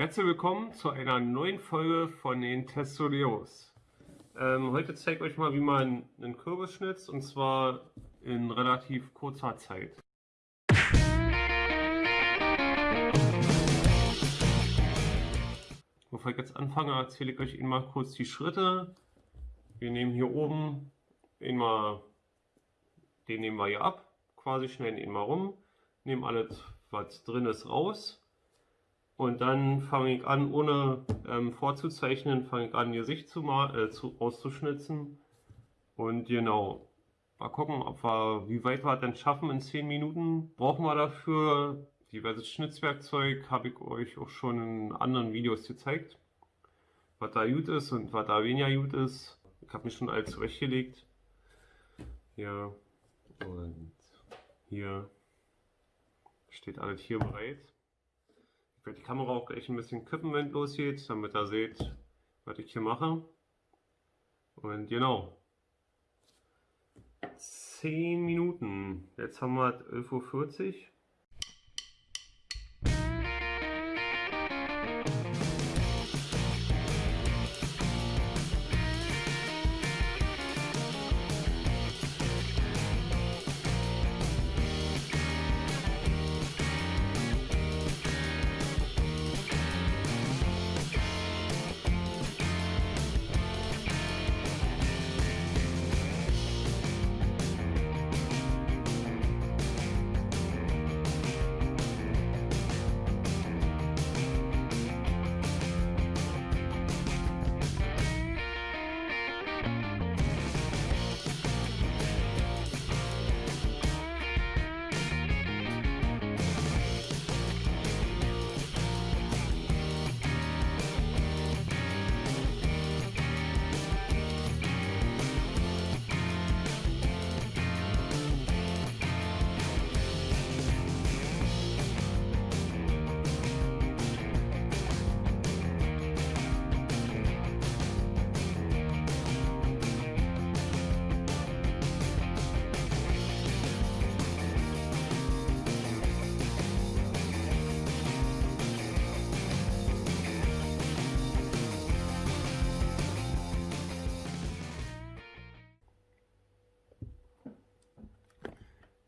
Herzlich willkommen zu einer neuen Folge von den Testoleros. Ähm, heute zeige ich euch mal, wie man einen Kürbis schnitzt und zwar in relativ kurzer Zeit. Bevor ich jetzt anfange, erzähle ich euch Ihnen mal kurz die Schritte. Wir nehmen hier oben immer, den nehmen wir hier ab, quasi schneiden ihn mal rum, nehmen alles, was drin ist, raus und dann fange ich an, ohne ähm, vorzuzeichnen, fange ich an, Gesicht zu, äh, zu auszuschnitzen. Und genau, mal gucken, ob wir, wie weit wir dann schaffen in 10 Minuten. Brauchen wir dafür diverses Schnitzwerkzeug, habe ich euch auch schon in anderen Videos gezeigt. Was da gut ist und was da weniger gut ist. Ich habe mich schon alles zurechtgelegt. Hier und hier steht alles hier bereit. Ich werde die Kamera auch gleich ein bisschen kippen, wenn es losgeht, damit ihr seht, was ich hier mache. Und genau. 10 Minuten. Jetzt haben wir 11.40 Uhr.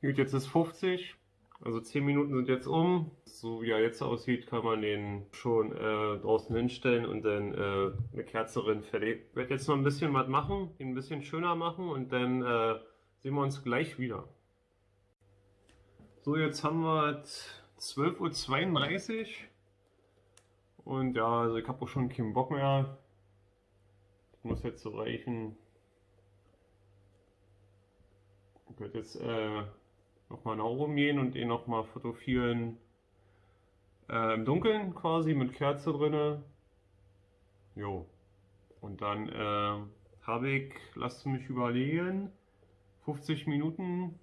Gut, jetzt ist 50. Also 10 Minuten sind jetzt um. So wie er jetzt aussieht, kann man den schon äh, draußen hinstellen und dann äh, eine Kerze drin fertig. Ich werde jetzt noch ein bisschen was machen, ihn ein bisschen schöner machen und dann äh, sehen wir uns gleich wieder. So, jetzt haben wir 12.32 Uhr. Und ja, also ich habe auch schon keinen Bock mehr. Das muss jetzt so reichen. Ich werde jetzt äh, nochmal nach oben gehen und den nochmal fotografieren. Äh, Im Dunkeln quasi mit Kerze drinne. Jo. Und dann äh, habe ich, lasst mich überlegen, 50 Minuten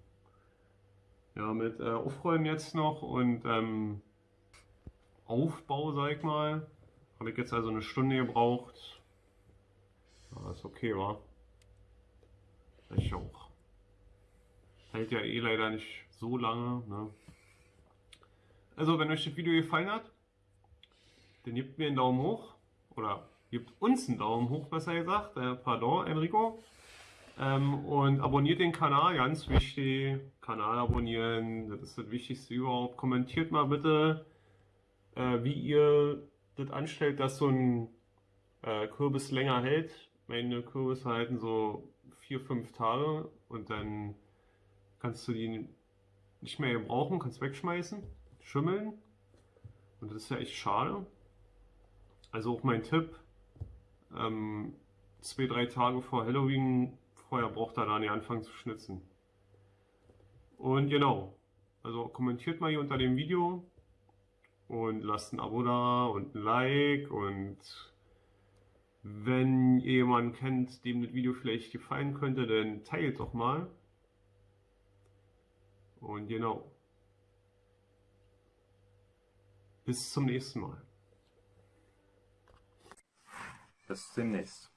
ja, mit äh, Aufräumen jetzt noch und ähm, Aufbau, sag ich mal. Habe ich jetzt also eine Stunde gebraucht. Ja, ist okay, wa? Ich auch. Hält ja eh leider nicht so lange. Ne? Also, wenn euch das Video gefallen hat, dann gebt mir einen Daumen hoch. Oder gebt uns einen Daumen hoch, besser gesagt. Äh, pardon, Enrico. Ähm, und abonniert den Kanal, ganz wichtig. Kanal abonnieren, das ist das Wichtigste überhaupt. Kommentiert mal bitte, äh, wie ihr das anstellt, dass so ein äh, Kürbis länger hält. Meine Kürbis halten so vier, fünf Tage und dann kannst du die nicht mehr gebrauchen, kannst wegschmeißen, schimmeln. Und das ist ja echt schade. Also auch mein Tipp, ähm, zwei, drei Tage vor Halloween, vorher braucht er da nicht anfangen zu schnitzen. Und genau, also kommentiert mal hier unter dem Video und lasst ein Abo da und ein Like und wenn ihr jemanden kennt, dem das Video vielleicht gefallen könnte, dann teilt doch mal. Und genau. Bis zum nächsten Mal. Bis demnächst.